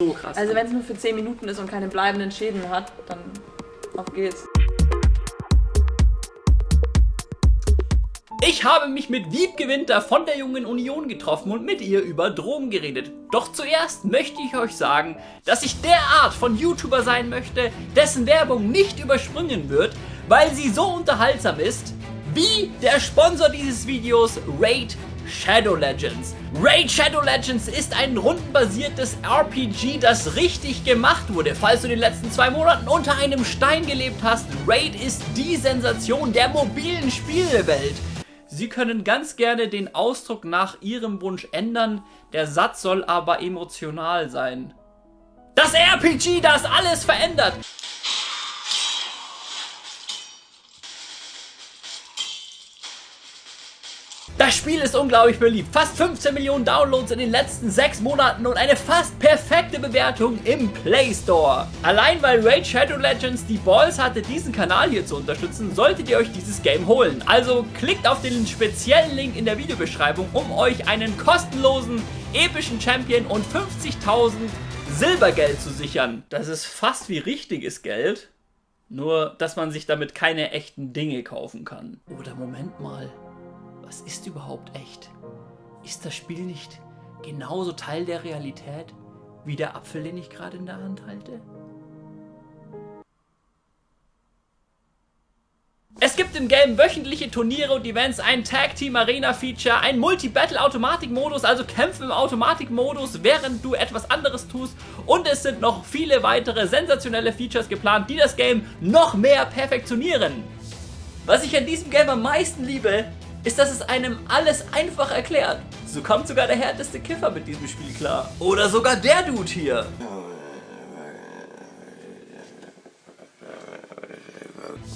so krass. Also wenn es nur für 10 Minuten ist und keine bleibenden Schäden hat, dann auf geht's. Ich habe mich mit Wiebke Winter von der Jungen Union getroffen und mit ihr über Drogen geredet. Doch zuerst möchte ich euch sagen, dass ich der Art von YouTuber sein möchte, dessen Werbung nicht übersprungen wird, weil sie so unterhaltsam ist, wie der Sponsor dieses Videos Raid Shadow Legends. Raid Shadow Legends ist ein rundenbasiertes RPG, das richtig gemacht wurde. Falls du in den letzten zwei Monaten unter einem Stein gelebt hast, Raid ist die Sensation der mobilen Spielewelt. Sie können ganz gerne den Ausdruck nach Ihrem Wunsch ändern, der Satz soll aber emotional sein. Das RPG, das alles verändert! Das Spiel ist unglaublich beliebt. Fast 15 Millionen Downloads in den letzten 6 Monaten und eine fast perfekte Bewertung im Play Store. Allein weil Raid Shadow Legends die Balls hatte, diesen Kanal hier zu unterstützen, solltet ihr euch dieses Game holen. Also klickt auf den speziellen Link in der Videobeschreibung, um euch einen kostenlosen, epischen Champion und 50.000 Silbergeld zu sichern. Das ist fast wie richtiges Geld. Nur, dass man sich damit keine echten Dinge kaufen kann. Oder Moment mal was ist überhaupt echt? Ist das Spiel nicht genauso Teil der Realität wie der Apfel, den ich gerade in der Hand halte? Es gibt im Game wöchentliche Turniere und Events, ein Tag Team Arena Feature, ein Multi-Battle Automatik-Modus, also Kämpfe im Automatik-Modus, während du etwas anderes tust und es sind noch viele weitere sensationelle Features geplant, die das Game noch mehr perfektionieren. Was ich an diesem Game am meisten liebe, ist, dass es einem alles einfach erklärt. So kommt sogar der härteste Kiffer mit diesem Spiel klar. Oder sogar der Dude hier.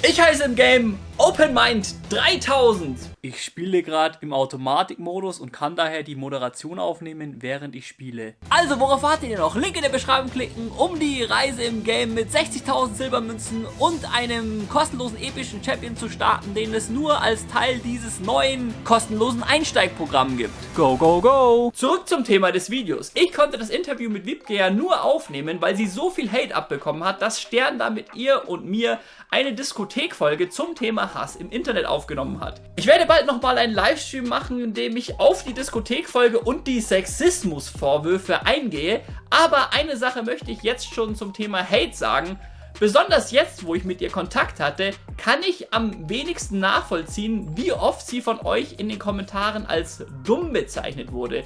Ich heiße im Game Open Mind 3000. Ich spiele gerade im Automatikmodus und kann daher die Moderation aufnehmen, während ich spiele. Also, worauf wartet ihr noch? Link in der Beschreibung klicken, um die Reise im Game mit 60.000 Silbermünzen und einem kostenlosen epischen Champion zu starten, den es nur als Teil dieses neuen kostenlosen Einsteigprogramms gibt. Go, go, go! Zurück zum Thema des Videos. Ich konnte das Interview mit Wiebke ja nur aufnehmen, weil sie so viel Hate abbekommen hat, dass Stern da mit ihr und mir eine Diskothekfolge zum Thema Hass im Internet aufgenommen hat. Ich werde bald nochmal einen Livestream machen, in dem ich auf die Diskothekfolge und die Sexismusvorwürfe eingehe, aber eine Sache möchte ich jetzt schon zum Thema Hate sagen. Besonders jetzt, wo ich mit ihr Kontakt hatte, kann ich am wenigsten nachvollziehen, wie oft sie von euch in den Kommentaren als dumm bezeichnet wurde.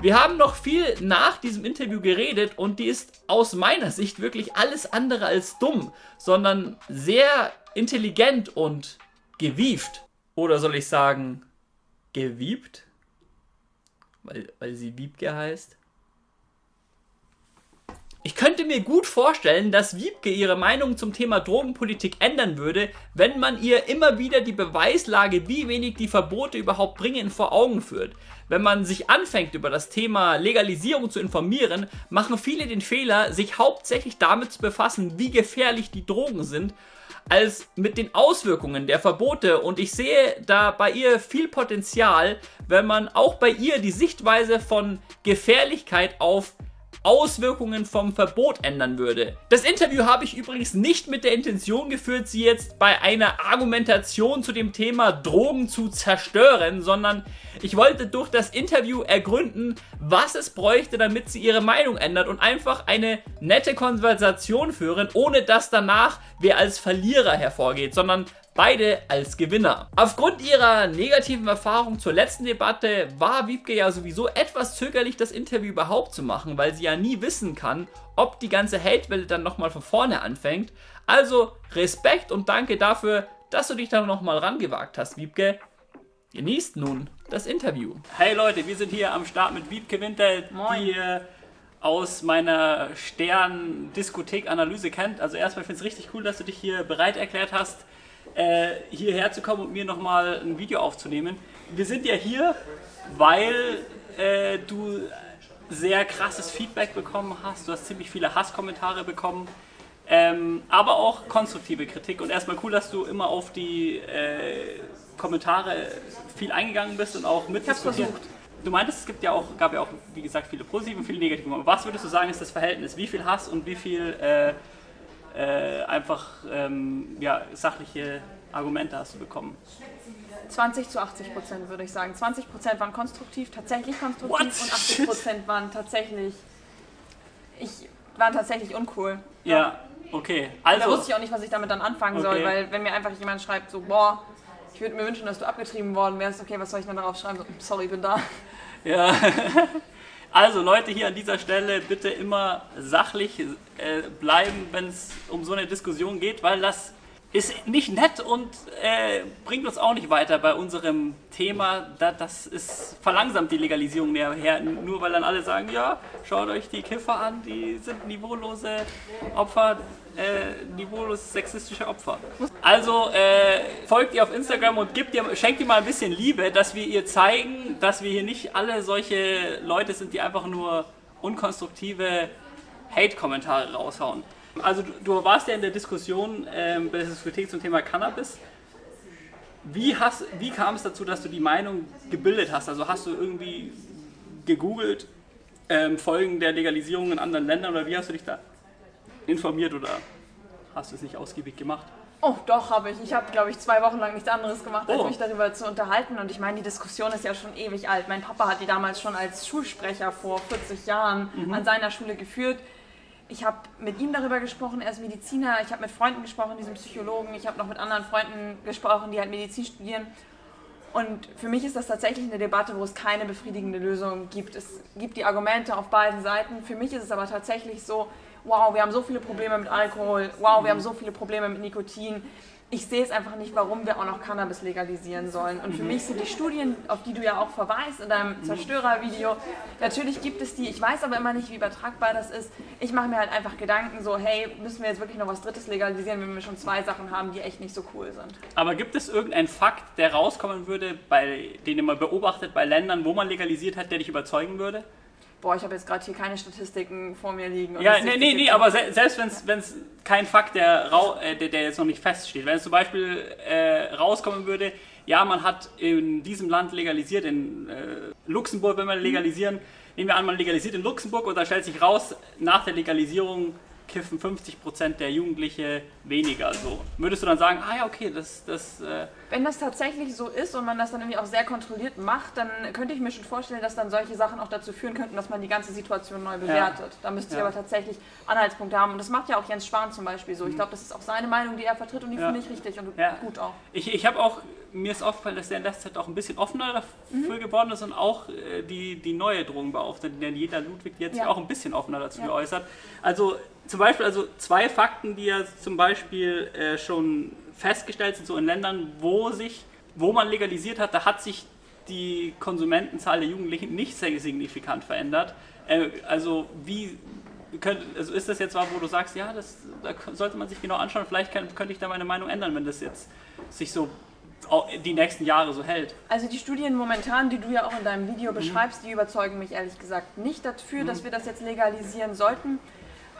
Wir haben noch viel nach diesem Interview geredet und die ist aus meiner Sicht wirklich alles andere als dumm, sondern sehr intelligent und gewieft. Oder soll ich sagen, gewiebt? Weil, weil sie Wiebke heißt. Ich könnte mir gut vorstellen, dass Wiebke ihre Meinung zum Thema Drogenpolitik ändern würde, wenn man ihr immer wieder die Beweislage, wie wenig die Verbote überhaupt bringen, vor Augen führt. Wenn man sich anfängt, über das Thema Legalisierung zu informieren, machen viele den Fehler, sich hauptsächlich damit zu befassen, wie gefährlich die Drogen sind als mit den Auswirkungen der Verbote. Und ich sehe da bei ihr viel Potenzial, wenn man auch bei ihr die Sichtweise von Gefährlichkeit auf Auswirkungen vom Verbot ändern würde. Das Interview habe ich übrigens nicht mit der Intention geführt, sie jetzt bei einer Argumentation zu dem Thema Drogen zu zerstören, sondern ich wollte durch das Interview ergründen, was es bräuchte, damit sie ihre Meinung ändert und einfach eine nette Konversation führen, ohne dass danach wer als Verlierer hervorgeht, sondern beide als Gewinner. Aufgrund ihrer negativen Erfahrung zur letzten Debatte war Wiebke ja sowieso etwas zögerlich, das Interview überhaupt zu machen, weil sie ja nie wissen kann, ob die ganze Hatewelle dann nochmal von vorne anfängt. Also Respekt und danke dafür, dass du dich da nochmal rangewagt hast, Wiebke. Genießt nun das Interview. Hey Leute, wir sind hier am Start mit Wiebke Winter, Moin. die ihr aus meiner Stern-Diskothek-Analyse kennt. Also erstmal finde ich es richtig cool, dass du dich hier bereit erklärt hast, äh, hierher zu kommen und mir nochmal ein Video aufzunehmen. Wir sind ja hier, weil äh, du sehr krasses Feedback bekommen hast. Du hast ziemlich viele Hasskommentare bekommen. Ähm, aber auch konstruktive Kritik. Und erstmal cool, dass du immer auf die äh, Kommentare viel eingegangen bist und auch mitdiskutiert. du meintest, es gibt ja auch, gab ja auch, wie gesagt, viele positive und viele negative. Was würdest du sagen, ist das Verhältnis? Wie viel Hass und wie viel äh, äh, einfach ähm, ja, sachliche Argumente hast du bekommen? 20 zu 80 Prozent würde ich sagen. 20 Prozent waren konstruktiv, tatsächlich konstruktiv What? und 80 Prozent waren tatsächlich, ich, waren tatsächlich uncool. Ja, okay. Da Also, wusste ich auch nicht, was ich damit dann anfangen soll, Okay. weil wenn mir einfach jemand schreibt, so, boah, ich würde mir wünschen, dass du abgetrieben worden wärst, okay, was soll ich dann darauf schreiben? So, sorry, bin da. Ja. Also Leute, hier an dieser Stelle bitte immer sachlich äh, bleiben, wenn es um so eine Diskussion geht, weil das ist nicht nett und äh, bringt uns auch nicht weiter bei unserem Thema. Da, das ist verlangsamt die Legalisierung näher, nur weil dann alle sagen, ja, schaut euch die Kiffer an, die sind niveaulose Opfer, äh, niveaulose sexistische Opfer. Also äh, folgt ihr auf Instagram und gebt ihr, schenkt ihr mal ein bisschen Liebe, dass wir ihr zeigen, dass wir hier nicht alle solche Leute sind, die einfach nur unkonstruktive Hate-Kommentare raushauen. Also du, du warst ja in der Diskussion ähm, bei der Diskothek zum Thema Cannabis. Wie, hast, wie kam es dazu, dass du die Meinung gebildet hast? Also hast du irgendwie gegoogelt ähm, Folgen der Legalisierung in anderen Ländern oder wie hast du dich da informiert oder hast du es nicht ausgiebig gemacht? Oh, doch, habe ich. Ich habe, glaube ich, zwei Wochen lang nichts anderes gemacht, als Oh. mich darüber zu unterhalten. Und ich meine, die Diskussion ist ja schon ewig alt. Mein Papa hat die damals schon als Schulsprecher vor 40 Jahren an seiner Schule geführt. Ich habe mit ihm darüber gesprochen, er ist Mediziner. Ich habe mit Freunden gesprochen, die sind Psychologen. Ich habe noch mit anderen Freunden gesprochen, die halt Medizin studieren. Und für mich ist das tatsächlich eine Debatte, wo es keine befriedigende Lösung gibt. Es gibt die Argumente auf beiden Seiten. Für mich ist es aber tatsächlich so, wow, wir haben so viele Probleme mit Alkohol, wow, wir haben so viele Probleme mit Nikotin. Ich sehe es einfach nicht, warum wir auch noch Cannabis legalisieren sollen. Und für mich sind die Studien, auf die du ja auch verweist in deinem Zerstörervideo, natürlich gibt es die. Ich weiß aber immer nicht, wie übertragbar das ist. Ich mache mir halt einfach Gedanken so, hey, müssen wir jetzt wirklich noch was Drittes legalisieren, wenn wir schon zwei Sachen haben, die echt nicht so cool sind. Aber gibt es irgendeinen Fakt, der rauskommen würde, bei, den ihr mal beobachtet bei Ländern, wo man legalisiert hat, der dich überzeugen würde? Boah, ich habe jetzt gerade hier keine Statistiken vor mir liegen. Ja, nee, nee, nee, aber se selbst wenn es kein Fakt, der, äh, der, der jetzt noch nicht feststeht, wenn es zum Beispiel äh, rauskommen würde, ja, man hat in diesem Land legalisiert, in äh, Luxemburg will man legalisieren, nehmen wir an, man legalisiert in Luxemburg und da stellt sich raus, nach der Legalisierung kiffen 50% der Jugendliche weniger. So. Würdest du dann sagen, ah ja, okay, das, das äh, Wenn das tatsächlich so ist und man das dann irgendwie auch sehr kontrolliert macht, dann könnte ich mir schon vorstellen, dass dann solche Sachen auch dazu führen könnten, dass man die ganze Situation neu bewertet. Da müsste ich Ja. aber tatsächlich Anhaltspunkte haben. Und das macht ja auch Jens Spahn zum Beispiel so. Ich glaube, das ist auch seine Meinung, die er vertritt und die Ja. finde ich richtig und Ja. gut auch. Ich, ich habe auch, mir ist aufgefallen, dass der in letzter Zeit auch ein bisschen offener dafür geworden ist und auch äh, die, die neue Drogenbeauftragte, denn jeder Ludwig, sich Ja. auch ein bisschen offener dazu Ja. geäußert. Also zum Beispiel, also zwei Fakten, die ja zum Beispiel äh, schon festgestellt sind, so in Ländern, wo sich, wo man legalisiert hat, da hat sich die Konsumentenzahl der Jugendlichen nicht sehr signifikant verändert. Äh, also wie könnt, also ist das jetzt was, wo du sagst, ja, das da sollte man sich genau anschauen, vielleicht kann, könnte ich da meine Meinung ändern, wenn das jetzt sich so die nächsten Jahre so hält. Also die Studien momentan, die du ja auch in deinem Video beschreibst, die überzeugen mich ehrlich gesagt nicht dafür, dass wir das jetzt legalisieren sollten.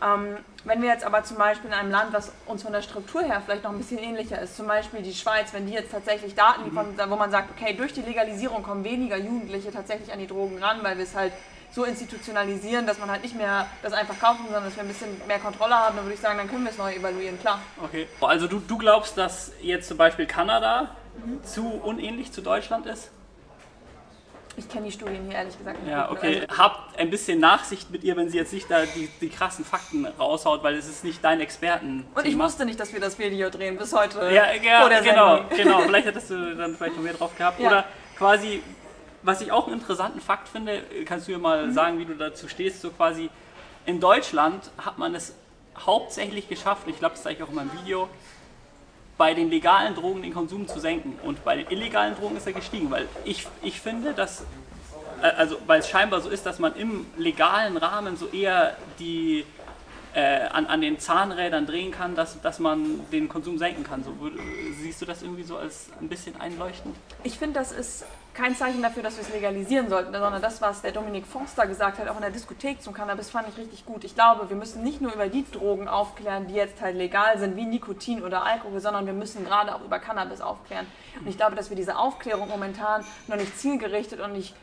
Ähm, wenn wir jetzt aber zum Beispiel in einem Land, was uns von der Struktur her vielleicht noch ein bisschen ähnlicher ist, zum Beispiel die Schweiz, wenn die jetzt tatsächlich Daten liefern, wo man sagt, okay, durch die Legalisierung kommen weniger Jugendliche tatsächlich an die Drogen ran, weil wir es halt so institutionalisieren, dass man halt nicht mehr das einfach kaufen, sondern dass wir ein bisschen mehr Kontrolle haben, dann würde ich sagen, dann können wir es neu evaluieren, klar. Okay. Also du, du glaubst, dass jetzt zum Beispiel Kanada zu unähnlich zu Deutschland ist? Ich kenne die Studien hier ehrlich gesagt nicht. Ja, okay. also- Habt ein bisschen Nachsicht mit ihr, wenn sie jetzt nicht da die, die krassen Fakten raushaut, weil es ist nicht dein Experten. Und ich wusste nicht, dass wir das Video drehen, bis heute Ja, ja vor der genau, Sendung. genau. Vielleicht hättest du dann vielleicht noch mehr drauf gehabt. Ja. Oder quasi, was ich auch einen interessanten Fakt finde, kannst du mir Mhm. mal sagen, wie du dazu stehst, so quasi in Deutschland hat man es hauptsächlich geschafft, ich glaube, das zeige ich auch in meinem Video, bei den legalen Drogen den Konsum zu senken und bei den illegalen Drogen ist er gestiegen, weil ich, ich finde, dass äh, also weil es scheinbar so ist, dass man im legalen Rahmen so eher die äh, an, an den Zahnrädern drehen kann, dass, dass man den Konsum senken kann. So, siehst du das irgendwie so als ein bisschen einleuchtend? Ich finde, das ist kein Zeichen dafür, dass wir es legalisieren sollten, sondern das, was der Dominik Forster gesagt hat, auch in der Diskothek zum Cannabis, fand ich richtig gut. Ich glaube, wir müssen nicht nur über die Drogen aufklären, die jetzt halt legal sind, wie Nikotin oder Alkohol, sondern wir müssen gerade auch über Cannabis aufklären. Und ich glaube, dass wir diese Aufklärung momentan noch nicht zielgerichtet und nicht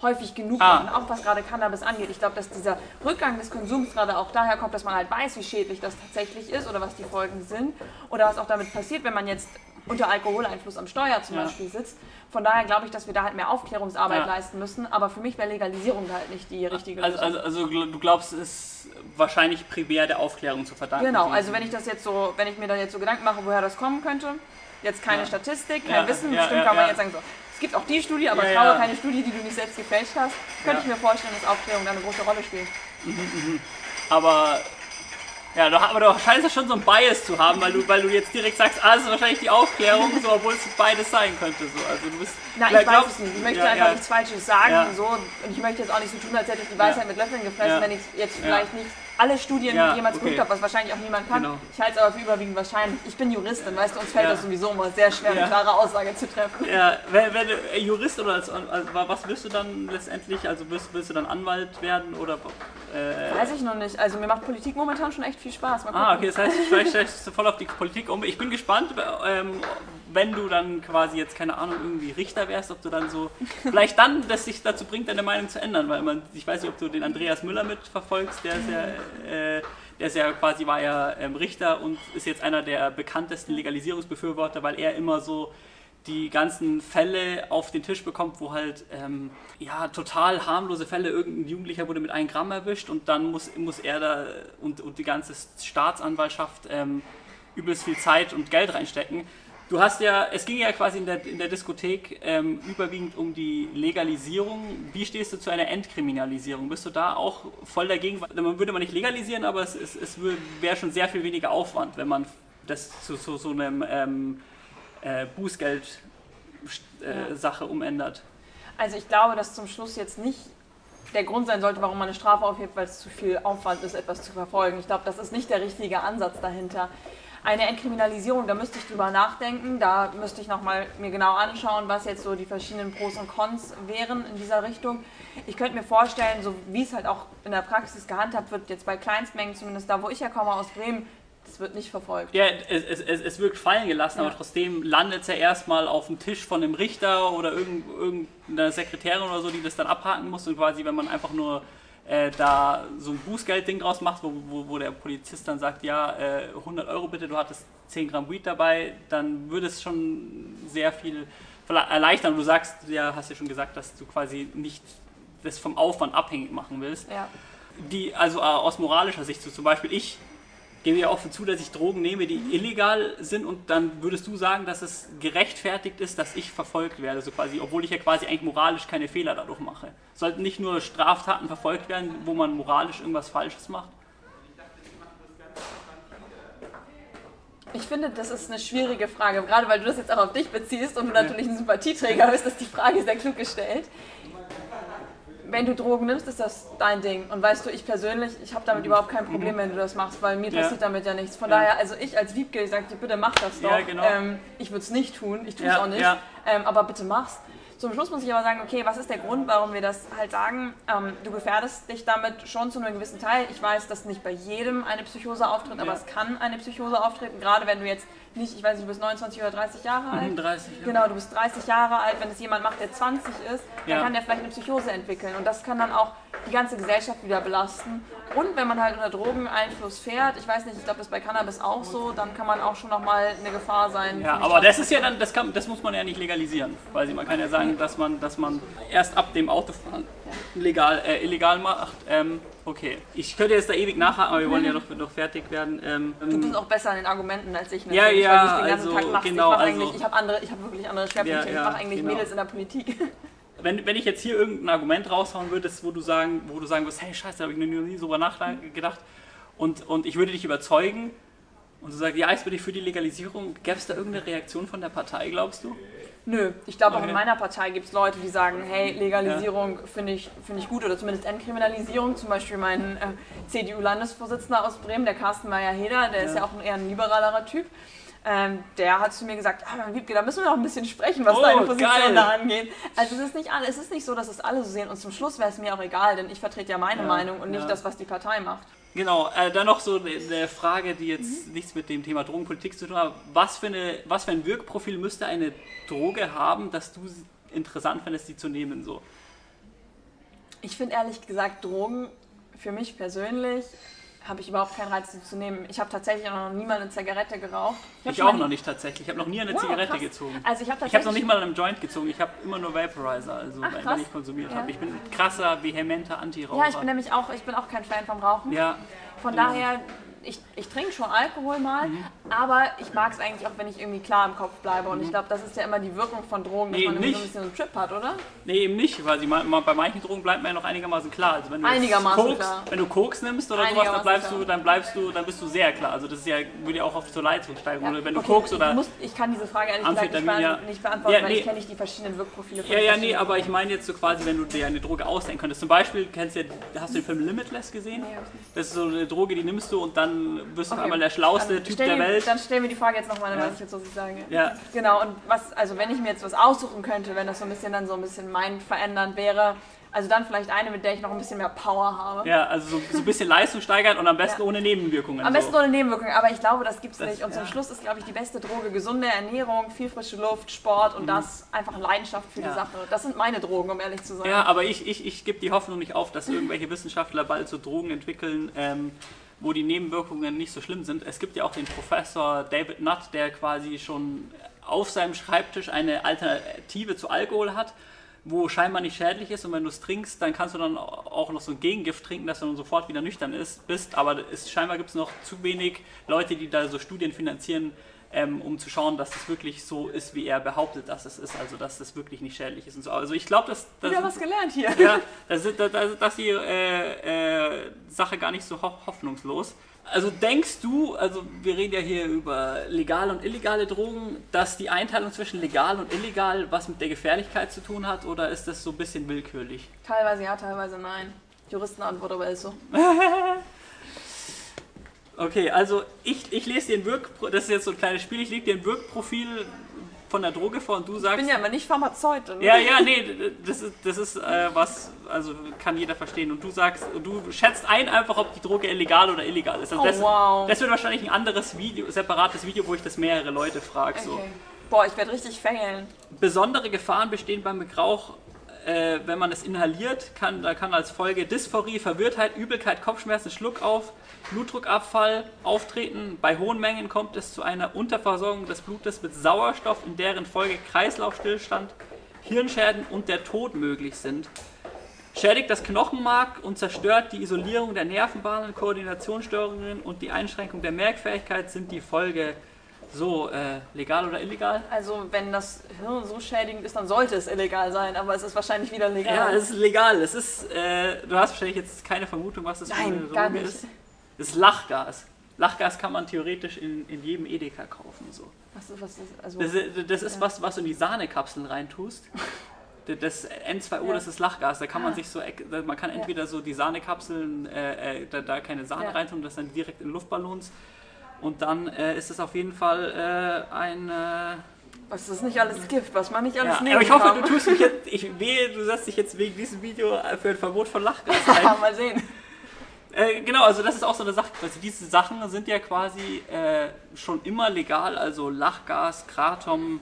häufig genug Ah. machen, auch was gerade Cannabis angeht. Ich glaube, dass dieser Rückgang des Konsums gerade auch daher kommt, dass man halt weiß, wie schädlich das tatsächlich ist oder was die Folgen sind oder was auch damit passiert, wenn man jetzt unter Alkoholeinfluss am Steuer zum Ja. Beispiel sitzt. Von daher glaube ich, dass wir da halt mehr Aufklärungsarbeit Ja. leisten müssen. Aber für mich wäre Legalisierung da halt nicht die richtige Also, Lösung. also, also du glaubst, es ist wahrscheinlich primär der Aufklärung zu verdanken. Genau, also wenn ich das jetzt so, wenn ich mir da jetzt so Gedanken mache, woher das kommen könnte, jetzt keine Ja. Statistik, kein Wissen, bestimmt kann man jetzt sagen so, es gibt auch die Studie, aber traue ja. keine Studie, die du nicht selbst gefälscht hast, könnte ich mir vorstellen, dass Aufklärung da eine große Rolle spielt. Aber ja, aber du scheinst ja schon so ein Bias zu haben, weil du, weil du jetzt direkt sagst, ah, das ist wahrscheinlich die Aufklärung, so, obwohl es beides sein könnte. So. Also du bist, Na, ich glaub- weiß glaubst- es nicht. Ich möchte ja, einfach ja. nichts Falsches sagen. Ja. So. Und ich möchte jetzt auch nicht so tun, als hätte ich die Weisheit mit Löffeln gefressen, wenn ich jetzt vielleicht nicht alle Studien Ja, jemals okay. geguckt habe, was wahrscheinlich auch niemand kann. Genau. Ich halte es aber für überwiegend wahrscheinlich. Ich bin Juristin, weißt du, uns fällt Ja. das sowieso immer sehr schwer, Ja. eine klare Aussage zu treffen. Ja, wenn, wenn du äh, Jurist oder als, also, was wirst du dann letztendlich? Also wirst, willst du dann Anwalt werden oder äh, Weiß ich noch nicht. Also mir macht Politik momentan schon echt viel Spaß. Ah, okay, das heißt, stellst du voll auf die Politik um. Ich bin gespannt, ähm, wenn du dann quasi jetzt, keine Ahnung, irgendwie Richter wärst, ob du dann so, vielleicht dann, dass sich dazu bringt, deine Meinung zu ändern, weil man, ich weiß nicht, ob du den Andreas Müller mitverfolgst, der ist ja, äh, der ist ja quasi, war ja ähm, Richter und ist jetzt einer der bekanntesten Legalisierungsbefürworter, weil er immer so die ganzen Fälle auf den Tisch bekommt, wo halt ähm, ja total harmlose Fälle, irgendein Jugendlicher wurde mit einem Gramm erwischt und dann muss, muss er da und, und die ganze Staatsanwaltschaft ähm, übelst viel Zeit und Geld reinstecken. Du hast ja, es ging ja quasi in der, in der Diskothek ähm, überwiegend um die Legalisierung. Wie stehst du zu einer Entkriminalisierung? Bist du da auch voll dagegen? Man würde man nicht legalisieren, aber es, es, es wäre schon sehr viel weniger Aufwand, wenn man das zu, zu so einem ähm, äh, Bußgeld-Sache umändert. Also ich glaube, dass zum Schluss jetzt nicht der Grund sein sollte, warum man eine Strafe aufhebt, weil es zu viel Aufwand ist, etwas zu verfolgen. Ich glaube, das ist nicht der richtige Ansatz dahinter. Eine Entkriminalisierung, da müsste ich drüber nachdenken, da müsste ich nochmal mir genau anschauen, was jetzt so die verschiedenen Pros und Cons wären in dieser Richtung. Ich könnte mir vorstellen, so wie es halt auch in der Praxis gehandhabt wird, jetzt bei Kleinstmengen, zumindest da, wo ich herkomme aus Bremen, das wird nicht verfolgt. Ja, es, es, es, es wirkt fallen gelassen, Ja. aber trotzdem landet es ja erstmal auf dem Tisch von einem Richter oder irgend, irgendeiner Sekretärin oder so, die das dann abhaken muss und quasi, wenn man einfach nur äh, da so ein Bußgeldding draus macht, wo, wo, wo der Polizist dann sagt, ja, äh, 100 Euro bitte, du hattest 10 Gramm Weed dabei, dann würde es schon sehr viel erleichtern. Du sagst, ja, hast ja schon gesagt, dass du quasi nicht das vom Aufwand abhängig machen willst Ja. die, also äh, aus moralischer Sicht, so zum Beispiel ich gebe ja offen zu, dass ich Drogen nehme, die illegal sind und dann würdest du sagen, dass es gerechtfertigt ist, dass ich verfolgt werde, so quasi, obwohl ich ja quasi eigentlich moralisch keine Fehler dadurch mache. Sollten nicht nur Straftaten verfolgt werden, wo man moralisch irgendwas Falsches macht? Ich finde, das ist eine schwierige Frage, gerade weil du das jetzt auch auf dich beziehst und du natürlich ein Sympathieträger bist, ist die Frage sehr klug gestellt. Wenn du Drogen nimmst, ist das dein Ding. Und weißt du, ich persönlich, ich habe damit überhaupt kein Problem, wenn du das machst, weil mir Mhm. Ja. passiert damit ja nichts. Von Ja. daher, also ich als Wiebke, ich sag dir, bitte mach das doch. Ja, genau. ähm, ich würde es nicht tun, ich tue es auch nicht, ähm, aber bitte mach's. Zum Schluss muss ich aber sagen, okay, was ist der Grund, warum wir das halt sagen? Ähm, du gefährdest dich damit schon zu einem gewissen Teil. Ich weiß, dass nicht bei jedem eine Psychose auftritt, aber es kann eine Psychose auftreten, gerade wenn du jetzt nicht, ich weiß nicht, du bist 29 oder 30 Jahre alt. 30, ja. Genau, du bist 30 Jahre alt, wenn es jemand macht, der 20 ist, dann Ja. kann der vielleicht eine Psychose entwickeln und das kann dann auch die ganze Gesellschaft wieder belasten. Und wenn man halt unter Drogeneinfluss fährt, ich weiß nicht, ich glaube, das ist bei Cannabis auch so, dann kann man auch schon nochmal eine Gefahr sein. Ja, aber das ist ja dann, das, kann, das muss man ja nicht legalisieren. Weil man kann ja sagen, dass man, dass man erst ab dem Autofahren legal, äh, illegal macht. Ähm, okay, ich könnte jetzt da ewig nachhaken, aber wir wollen ja doch, doch fertig werden. Ähm, Du bist auch besser an den Argumenten als ich Ja, natürlich, ja, weil du es den ganzen also, Tag machst. genau, ich also- ich habe andere, ich habe wirklich andere Schwerpunkte. Ja, ja, ich mache eigentlich genau. Mädels in der Politik. wenn, wenn ich jetzt hier irgendein Argument raushauen würdest, wo du sagen, wo du sagen würdest, hey Scheiße, da habe ich noch nie so drüber nachgedacht und, und ich würde dich überzeugen und du sagst, ja, ich bin ich für die Legalisierung, gäbe es da irgendeine Reaktion von der Partei, glaubst du? Nö, ich glaube auch Okay. in meiner Partei gibt es Leute, die sagen, hey, Legalisierung finde ich, finde ich gut oder zumindest Entkriminalisierung. Zum Beispiel mein äh, CDU-Landesvorsitzender aus Bremen, der Carsten Meyer-Heder, der ist Ja. ja auch ein eher ein liberalerer Typ. Ähm, der hat zu mir gesagt, ah, Wiebke, da müssen wir noch ein bisschen sprechen, was Oh, deine Position geil. da angeht. Also es ist nicht alle, es ist nicht so, dass es alle so sehen und zum Schluss wäre es mir auch egal, denn ich vertrete ja meine Ja, Meinung und nicht ja. das, was die Partei macht. Genau, äh, dann noch so eine Frage, die jetzt nichts mit dem Thema Drogenpolitik zu tun hat. Was für, eine, was für ein Wirkprofil müsste eine Droge haben, dass du sie interessant findest, die zu nehmen? So? Ich finde ehrlich gesagt, Drogen für mich persönlich habe ich überhaupt keinen Reiz, sie zu nehmen. Ich habe tatsächlich auch noch nie mal eine Zigarette geraucht. Ich, hab auch noch nicht tatsächlich. Ich habe noch nie eine Wow, Zigarette krass. gezogen. Also ich habe Ich habe noch nicht mal an einem Joint gezogen. Ich habe immer nur Vaporizer, also Ach, wenn ich konsumiert Ja. habe. Ich bin ein krasser, vehementer Antiraucher. Ja, ich bin nämlich auch, ich bin auch kein Fan vom Rauchen. Ja, Von genau. daher, ich, ich trinke schon Alkohol mal, aber ich mag es eigentlich auch, wenn ich irgendwie klar im Kopf bleibe. Und ich glaube, das ist ja immer die Wirkung von Drogen, dass Nee, man irgendwie so ein nicht. bisschen so einen Trip hat, oder? Nee, eben nicht, weil sie bei manchen Drogen bleibt man ja noch einigermaßen klar. Also wenn du Einigermaßen Koks, klar. wenn du Koks nimmst oder sowas, dann bleibst klar. du, dann bleibst du, dann bist du sehr klar. Also das ist ja, würde ja auch oft zur Leistungssteigerung. Oder wenn du okay, Koks oder Ich, muss, ich kann diese Frage ehrlich gesagt nicht, ja. nicht beantworten, Ja, weil nee. ich kenne nicht die verschiedenen Wirkprofile von Ja, ja, nee, aber ich meine jetzt so quasi, wenn du dir eine Droge ausdenken könntest. Zum Beispiel, kennst du ja, hast du den Film Limitless gesehen? Nee, nicht. Das ist so eine Droge, die nimmst du und dann wirst du auf Okay. einmal der schlauste Dann Typ der Welt. Dann stellen wir die Frage jetzt nochmal, dann Ja. weiß ich jetzt, was ich sage. Ja. Genau, und was, also wenn ich mir jetzt was aussuchen könnte, wenn das so ein bisschen dann so ein bisschen mein verändernd wäre, also dann vielleicht eine, mit der ich noch ein bisschen mehr Power habe. Ja, also so, so ein bisschen Leistung steigern und am besten Ja. ohne Nebenwirkungen. Am besten so. ohne Nebenwirkungen, aber ich glaube, das gibt's Das- nicht. Und zum ja. Schluss ist, glaube ich, die beste Droge gesunde Ernährung, viel frische Luft, Sport und das einfach Leidenschaft für Mhm. Ja. die Sache. Das sind meine Drogen, um ehrlich zu sein. Ja, aber ich, ich, ich gebe die Hoffnung nicht auf, dass irgendwelche Wissenschaftler bald so Drogen entwickeln, ähm, wo die Nebenwirkungen nicht so schlimm sind. Es gibt ja auch den Professor David Nutt, der quasi schon auf seinem Schreibtisch eine Alternative zu Alkohol hat, wo scheinbar nicht schädlich ist und wenn du es trinkst, dann kannst du dann auch noch so ein Gegengift trinken, dass du dann sofort wieder nüchtern ist, bist. Aber es, scheinbar gibt es noch zu wenig Leute, die da so Studien finanzieren, ähm, um zu schauen, dass das wirklich so ist, wie er behauptet, dass es ist. Also dass das wirklich nicht schädlich ist und so. Also ich glaube, dass, dass Wieder was gelernt hier. ja, das ist, das, das, das ist die äh, äh, Sache gar nicht so ho hoffnungslos. Also denkst du, also wir reden ja hier über legale und illegale Drogen, dass die Einteilung zwischen legal und illegal was mit der Gefährlichkeit zu tun hat oder ist das so ein bisschen willkürlich? Teilweise ja, teilweise nein. Juristenantwort aber ist so. Okay, also ich, ich lese dir ein Wirkprofil, das ist jetzt so ein kleines Spiel, ich lege dir ein Wirkprofil von der Droge vor und du Ich sagst... bin ja immer nicht Pharmazeutin. Ja, ja, nee, das ist, das ist äh, was, also kann jeder verstehen. Und du sagst, du schätzt ein einfach, ob die Droge illegal oder illegal ist. Also Oh, das, wow. das wird wahrscheinlich ein anderes Video, separates Video, wo ich das mehrere Leute frage. So. Okay. Boah, ich werde richtig failen. Besondere Gefahren bestehen beim Gebrauch, äh, wenn man es inhaliert. Kann, da kann als Folge Dysphorie, Verwirrtheit, Übelkeit, Kopfschmerzen, Schluckauf, Blutdruckabfall auftreten. Bei hohen Mengen kommt es zu einer Unterversorgung des Blutes mit Sauerstoff, in deren Folge Kreislaufstillstand, Hirnschäden und der Tod möglich sind. Schädigt das Knochenmark und zerstört die Isolierung der Nervenbahnen, Koordinationsstörungen und die Einschränkung der Merkfähigkeit sind die Folge. So, äh, legal oder illegal? Also, wenn das Hirn so schädigend ist, dann sollte es illegal sein, aber es ist wahrscheinlich wieder legal. Ja, es ist legal. Es ist, äh, du hast wahrscheinlich jetzt keine Vermutung, was das für eine Nein, Droge gar nicht. ist. Es ist Lachgas. Lachgas kann man theoretisch in, in jedem Edeka kaufen. So. Was ist, was ist, also, Das, ist- das ist was, was du in die Sahnekapseln reintust. Das N2O, Ja. das ist Lachgas. Da kann man Ah. sich so, man kann entweder so die Sahnekapseln, äh, äh, da, da keine Sahne Ja. reintun, das dann direkt in Luftballons. Und dann äh, ist es auf jeden Fall äh, ein. Äh, was ist nicht alles Gift, was man nicht alles ja. nehmen Aber ich hoffe, kann. du tust mich jetzt. Ich wehe, du setzt dich jetzt wegen diesem Video für ein Verbot von Lachgas ein. Mal sehen. Äh, genau, also das ist auch so eine Sache. Also diese Sachen sind ja quasi äh, schon immer legal, also Lachgas, Kratom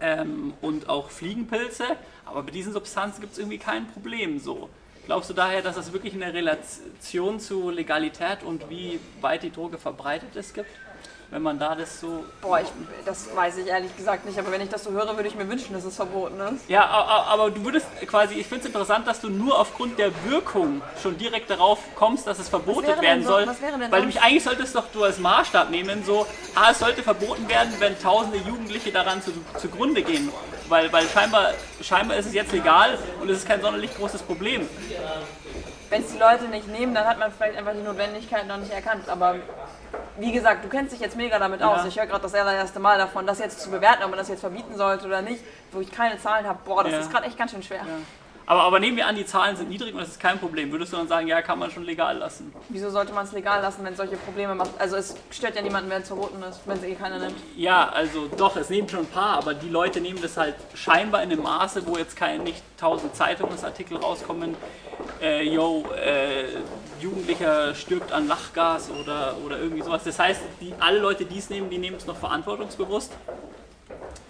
ähm, und auch Fliegenpilze. Aber bei diesen Substanzen gibt es irgendwie kein Problem so. Glaubst du daher, dass es wirklich eine Relation zu Legalität und wie weit die Droge verbreitet ist gibt? Wenn man da das so. Boah, ich, das weiß ich ehrlich gesagt nicht, aber wenn ich das so höre, würde ich mir wünschen, dass es verboten ist. Ja, aber du würdest quasi, ich finde es interessant, dass du nur aufgrund der Wirkung schon direkt darauf kommst, dass es verboten werden so- soll. was wäre denn weil nämlich eigentlich solltest doch du als Maßstab nehmen, so, ah, es sollte verboten werden, wenn tausende Jugendliche daran zu, zugrunde gehen. Weil, weil scheinbar, scheinbar ist es jetzt legal und es ist kein sonderlich großes Problem. Wenn es die Leute nicht nehmen, dann hat man vielleicht einfach die Notwendigkeit noch nicht erkannt. Aber wie gesagt, du kennst dich jetzt mega damit aus. Ja. Ich höre gerade das allererste Mal davon, das jetzt zu bewerten, ob man das jetzt verbieten sollte oder nicht, wo ich keine Zahlen habe. Boah, das Ja. ist gerade echt ganz schön schwer. Aber, aber nehmen wir an, die Zahlen sind niedrig und das ist kein Problem. Würdest du dann sagen, ja, kann man schon legal lassen? Wieso sollte man es legal lassen, wenn es solche Probleme macht? Also es stört ja niemanden, wenn es verboten ist, wenn es eh keiner nimmt. Ja, also doch, es nehmen schon ein paar, aber die Leute nehmen das halt scheinbar in einem Maße, wo jetzt kein, nicht tausend Zeitungsartikel rauskommen, äh, yo, äh, Jugendlicher stirbt an Lachgas oder, oder irgendwie sowas. Das heißt, die, alle Leute, die es nehmen, die nehmen es noch verantwortungsbewusst.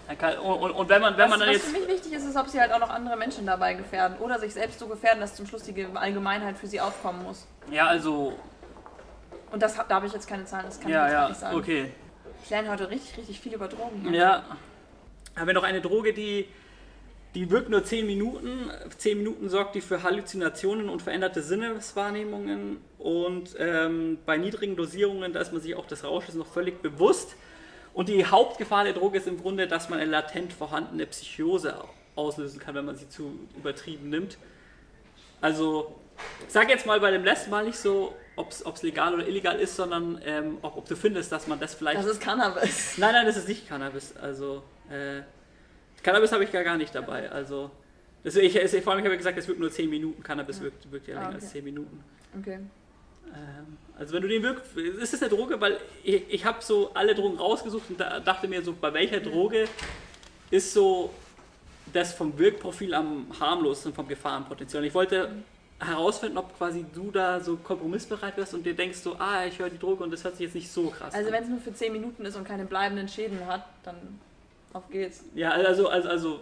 Und, und, und wenn man, wenn was, man dann was jetzt. für mich wichtig ist, ist, ob sie halt auch noch andere Menschen dabei gefährden oder sich selbst so gefährden, dass zum Schluss die Allgemeinheit für sie aufkommen muss. Ja, also. Und das, da habe ich jetzt keine Zahlen, das kann Ja, ich jetzt ja, nicht sagen. okay. Ich lerne heute richtig, richtig viel über Drogen. Ja. Haben wir noch eine Droge, die, die wirkt nur 10 Minuten. 10 Minuten sorgt die für Halluzinationen und veränderte Sinneswahrnehmungen. Und ähm, bei niedrigen Dosierungen, da ist man sich auch des Rausches noch völlig bewusst. Und die Hauptgefahr der Droge ist im Grunde, dass man eine latent vorhandene Psychose auslösen kann, wenn man sie zu übertrieben nimmt. Also, ich sag jetzt mal bei dem letzten Mal nicht so, ob es legal oder illegal ist, sondern ähm, ob, ob du findest, dass man das vielleicht. Das ist Cannabis. Nein, nein, das ist nicht Cannabis. Also, äh, Cannabis habe ich gar, gar nicht dabei. Also, das, ich, ich, vor allem, ich habe ja gesagt, es wirkt nur 10 Minuten. Cannabis Ja. wirkt, wirkt ja Ah, länger okay. als 10 Minuten. Okay. Ähm, also, wenn du den wirkst, ist es eine Droge, weil ich, ich habe so alle Drogen rausgesucht und da, dachte mir so, bei welcher Droge ist so das vom Wirkprofil am harmlosesten vom Gefahrenpotenzial. Und ich wollte herausfinden, ob quasi du da so kompromissbereit wirst und dir denkst so, ah, ich höre die Droge und das hört sich jetzt nicht so krass Also an. wenn es nur für 10 Minuten ist und keine bleibenden Schäden hat, dann auf geht's. Ja, also, also, also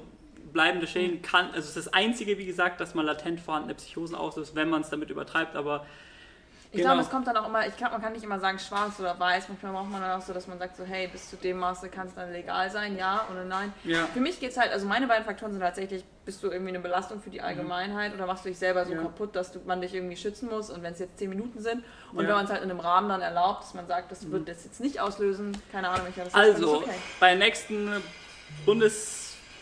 bleibende Schäden kann, also es ist das Einzige, wie gesagt, dass man latent vorhandene Psychosen auslöst, wenn man es damit übertreibt, aber Ich Genau. glaube, es kommt dann auch immer, ich glaube, man kann nicht immer sagen schwarz oder weiß. Manchmal braucht man dann auch so, dass man sagt so, hey, bis zu dem Maße kann es dann legal sein, ja oder nein. ja. Für mich geht es halt, also meine beiden Faktoren sind tatsächlich, bist du irgendwie eine Belastung für die Allgemeinheit oder machst du dich selber so Ja. kaputt, dass du, man dich irgendwie schützen muss und wenn es jetzt 10 Minuten sind und Ja. wenn man es halt in einem Rahmen dann erlaubt, dass man sagt, das wird das jetzt nicht auslösen, keine Ahnung, welcher das Also, okay. bei der nächsten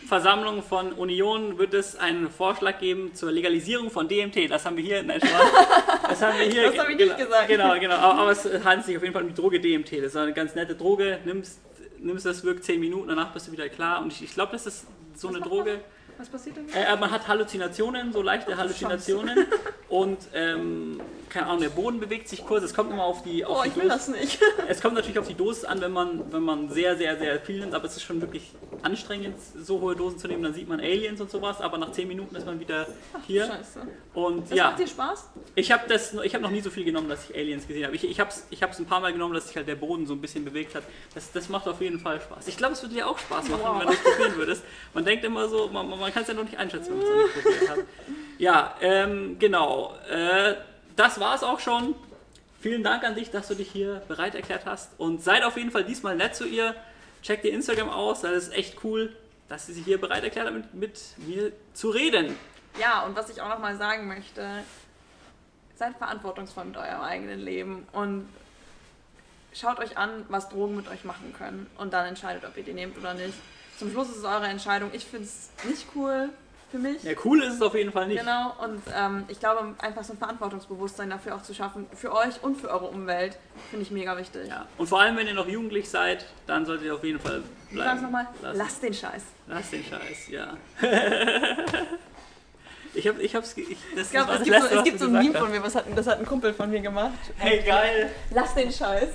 Bundesversammlung von Union wird es einen Vorschlag geben zur Legalisierung von DMT. Das haben wir hier, nein. Das haben wir hier. Das habe ich genau, nicht gesagt. Genau, genau. Aber, es handelt sich auf jeden Fall um die Droge DMT. Das ist eine ganz nette Droge. Nimmst, nimmst das, wirkt 10 Minuten, danach bist du wieder klar. Und ich, ich glaube, das ist so Was eine Droge. Was passiert denn? Äh, man hat Halluzinationen, so leichte Halluzinationen. Und ähm, keine Ahnung, der Boden bewegt sich kurz. Es kommt immer auf die, auf Oh, die ich will Dosis. das nicht. Es kommt natürlich auf die Dosis an, wenn man, wenn man sehr, sehr, sehr viel nimmt, aber es ist schon wirklich anstrengend, so hohe Dosen zu nehmen. Dann sieht man Aliens und sowas, aber nach 10 Minuten ist man wieder hier. Scheiße. Und Das ja, macht dir Spaß? ich habe habe noch nie so viel genommen, dass ich Aliens gesehen habe. Ich, ich habe es ich hab's ein paar Mal genommen, dass sich halt der Boden so ein bisschen bewegt hat. Das, das macht auf jeden Fall Spaß. Ich glaube, es würde dir auch Spaß machen, Wow. wenn du es probieren würdest. Man denkt immer so, man, man man kann es ja noch nicht einschätzen, wenn man es noch nicht probiert hat. Ja, ähm, genau. Äh, das war es auch schon. Vielen Dank an dich, dass du dich hier bereit erklärt hast. Und seid auf jeden Fall diesmal nett zu ihr. Checkt ihr Instagram aus, das ist echt cool, dass sie sich hier bereit erklärt hat, mit, mit mir zu reden. Ja, und was ich auch noch mal sagen möchte, seid verantwortungsvoll mit eurem eigenen Leben und schaut euch an, was Drogen mit euch machen können und dann entscheidet, ob ihr die nehmt oder nicht. Zum Schluss ist es eure Entscheidung. Ich finde es nicht cool für mich. Ja, cool ist es auf jeden Fall nicht. Genau, und ähm, ich glaube, einfach so ein Verantwortungsbewusstsein dafür auch zu schaffen, für euch und für eure Umwelt, finde ich mega wichtig. Ja. Und vor allem, wenn ihr noch jugendlich seid, dann solltet ihr auf jeden Fall Ich bleiben. sag's nochmal, lasst den Scheiß. Lass den Scheiß, ja. ich hab, ich hab's, ich, das Ich glaube, war es gibt, so, Letzte, es was gibt so ein Meme von mir, was hat, das hat ein Kumpel von mir gemacht. Hey, geil. Lass den Scheiß.